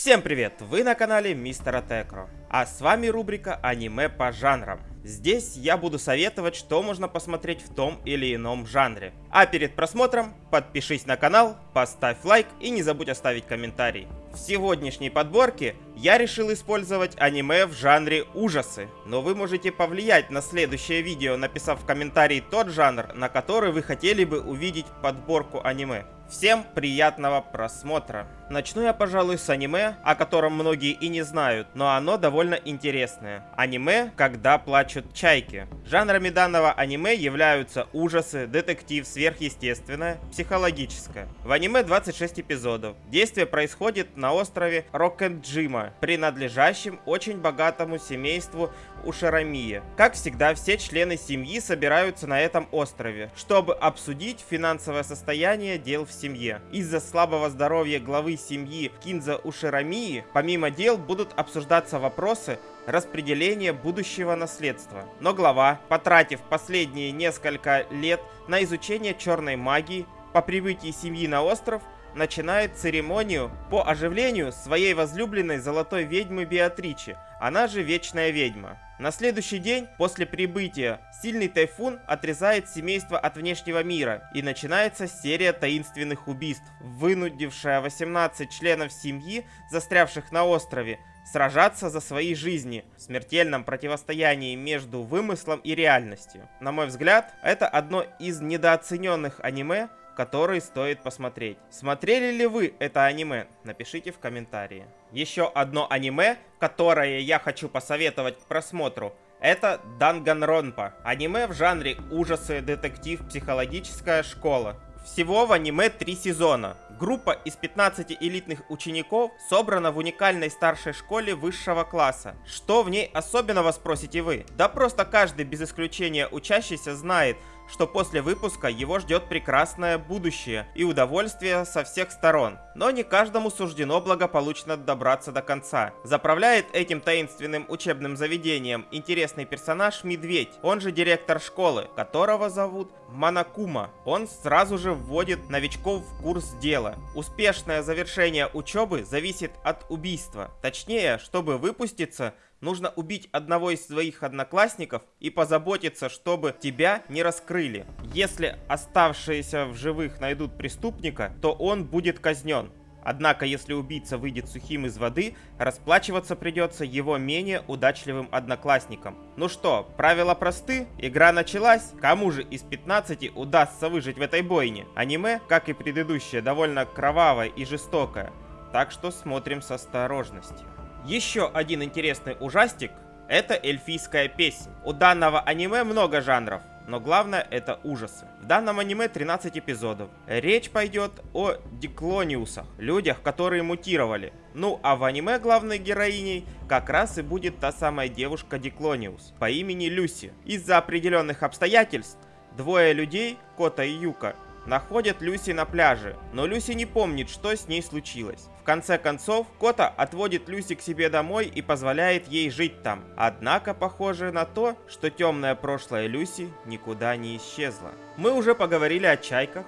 Всем привет! Вы на канале Мистера Текро, а с вами рубрика аниме по жанрам. Здесь я буду советовать, что можно посмотреть в том или ином жанре. А перед просмотром подпишись на канал, поставь лайк и не забудь оставить комментарий. В сегодняшней подборке я решил использовать аниме в жанре ужасы, но вы можете повлиять на следующее видео, написав в комментарии тот жанр, на который вы хотели бы увидеть подборку аниме. Всем приятного просмотра! Начну я, пожалуй, с аниме, о котором многие и не знают, но оно довольно интересное. Аниме «Когда плачут чайки». Жанрами данного аниме являются ужасы, детектив, сверхъестественное, психологическое. В аниме 26 эпизодов. Действие происходит на острове Рокенджима, принадлежащем очень богатому семейству Ушарамия. Как всегда, все члены семьи собираются на этом острове, чтобы обсудить финансовое состояние дел в семье. Из-за слабого здоровья главы семьи Кинза Уширамии, помимо дел будут обсуждаться вопросы распределения будущего наследства. Но глава, потратив последние несколько лет на изучение черной магии, по прибытии семьи на остров, начинает церемонию по оживлению своей возлюбленной золотой ведьмы Беатричи, она же Вечная Ведьма. На следующий день после прибытия сильный тайфун отрезает семейство от внешнего мира и начинается серия таинственных убийств, вынудившая 18 членов семьи, застрявших на острове, сражаться за свои жизни в смертельном противостоянии между вымыслом и реальностью. На мой взгляд, это одно из недооцененных аниме, который стоит посмотреть. Смотрели ли вы это аниме? Напишите в комментарии. Еще одно аниме, которое я хочу посоветовать к просмотру, это Данганронпа. Аниме в жанре ужасы, детектив, психологическая школа. Всего в аниме три сезона. Группа из 15 элитных учеников собрана в уникальной старшей школе высшего класса. Что в ней особенного, спросите вы? Да просто каждый без исключения учащийся знает, что после выпуска его ждет прекрасное будущее и удовольствие со всех сторон. Но не каждому суждено благополучно добраться до конца. Заправляет этим таинственным учебным заведением интересный персонаж Медведь, он же директор школы, которого зовут Манакума. Он сразу же вводит новичков в курс дела. Успешное завершение учебы зависит от убийства. Точнее, чтобы выпуститься, нужно убить одного из своих одноклассников и позаботиться, чтобы тебя не раскрыли. Если оставшиеся в живых найдут преступника, то он будет казнен. Однако, если убийца выйдет сухим из воды, расплачиваться придется его менее удачливым одноклассникам. Ну что, правила просты, игра началась, кому же из 15 удастся выжить в этой бойне? Аниме, как и предыдущее, довольно кровавое и жестокое, так что смотрим с осторожностью. Еще один интересный ужастик – это эльфийская песня. У данного аниме много жанров, но главное это ужасы. В данном аниме 13 эпизодов. Речь пойдет о диклониусах, людях, которые мутировали. Ну а в аниме главной героиней как раз и будет та самая девушка Диклониус по имени Люси. Из-за определенных обстоятельств двое людей, Кота и Юка, находят Люси на пляже, но Люси не помнит, что с ней случилось. В конце концов, Кота отводит Люси к себе домой и позволяет ей жить там. Однако похоже на то, что темное прошлое Люси никуда не исчезло. Мы уже поговорили о чайках,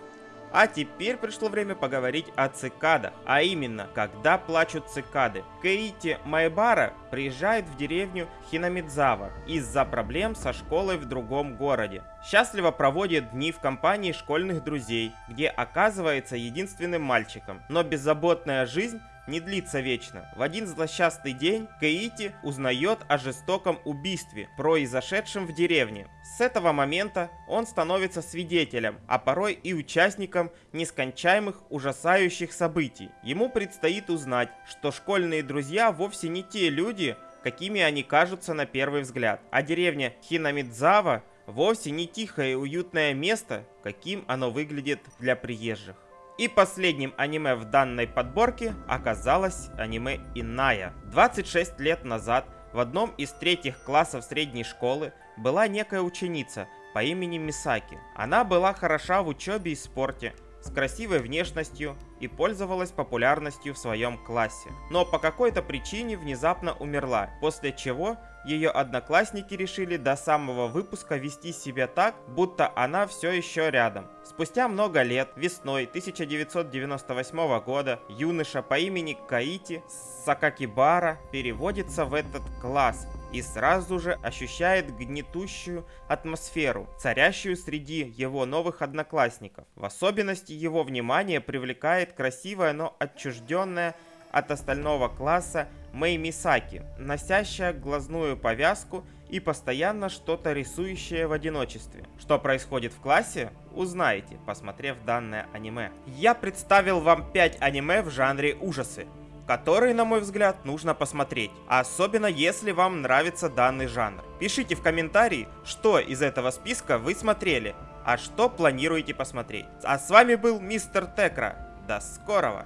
а теперь пришло время поговорить о цикадах, а именно, когда плачут цикады. Кейти Майбара приезжает в деревню Хинамидзава из-за проблем со школой в другом городе. Счастливо проводит дни в компании школьных друзей, где оказывается единственным мальчиком, но беззаботная жизнь не длится вечно. В один злосчастный день Каити узнает о жестоком убийстве, произошедшем в деревне. С этого момента он становится свидетелем, а порой и участником нескончаемых ужасающих событий. Ему предстоит узнать, что школьные друзья вовсе не те люди, какими они кажутся на первый взгляд, а деревня Хинамидзава вовсе не тихое и уютное место, каким оно выглядит для приезжих. И последним аниме в данной подборке оказалось аниме Иная. 26 лет назад в одном из третьих классов средней школы была некая ученица по имени Мисаки. Она была хороша в учебе и спорте, с красивой внешностью и пользовалась популярностью в своем классе. Но по какой-то причине внезапно умерла, после чего ее одноклассники решили до самого выпуска вести себя так, будто она все еще рядом. Спустя много лет, весной 1998 года, юноша по имени Каити Сакакибара переводится в этот класс и сразу же ощущает гнетущую атмосферу, царящую среди его новых одноклассников. В особенности его внимание привлекает красивая, но отчужденная от остального класса Мэй Мисаки, носящая глазную повязку и постоянно что-то рисующая в одиночестве. Что происходит в классе, узнаете, посмотрев данное аниме. Я представил вам 5 аниме в жанре ужасы, которые, на мой взгляд, нужно посмотреть, особенно если вам нравится данный жанр. Пишите в комментарии, что из этого списка вы смотрели, а что планируете посмотреть. А с вами был Мистер Текра. До скорого!